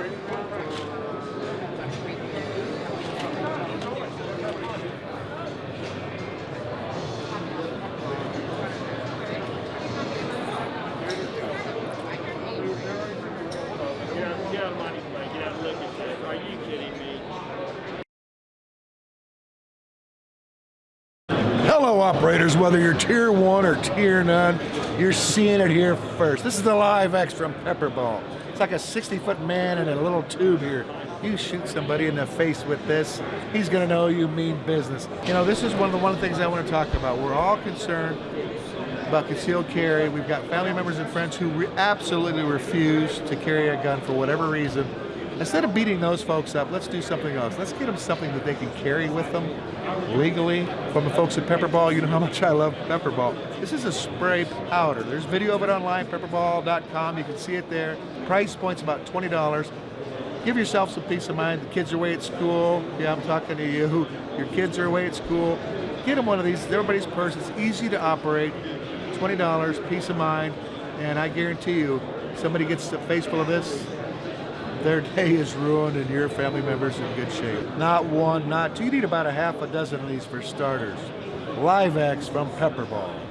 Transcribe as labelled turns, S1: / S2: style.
S1: Get out of money. Get out of liquor. Are you kidding me?
S2: Hello operators, whether you're tier one or tier none, you're seeing it here first. This is the Live X from Pepperball. It's like a 60 foot man in a little tube here. You shoot somebody in the face with this, he's gonna know you mean business. You know, this is one of the one things I want to talk about. We're all concerned about concealed carry. We've got family members and friends who re absolutely refuse to carry a gun for whatever reason. Instead of beating those folks up, let's do something else. Let's get them something that they can carry with them legally. From the folks at Pepperball, you know how much I love Pepperball. This is a spray powder. There's video of it online, pepperball.com. You can see it there. Price point's about $20. Give yourself some peace of mind. The kids are away at school. Yeah, I'm talking to you. Your kids are away at school. Get them one of these. Everybody's purse. It's easy to operate. $20, peace of mind, and I guarantee you, somebody gets a face full of this, their day is ruined and your family member's in good shape. Not one, not two, you need about a half a dozen of these for starters. Live X from Pepperball.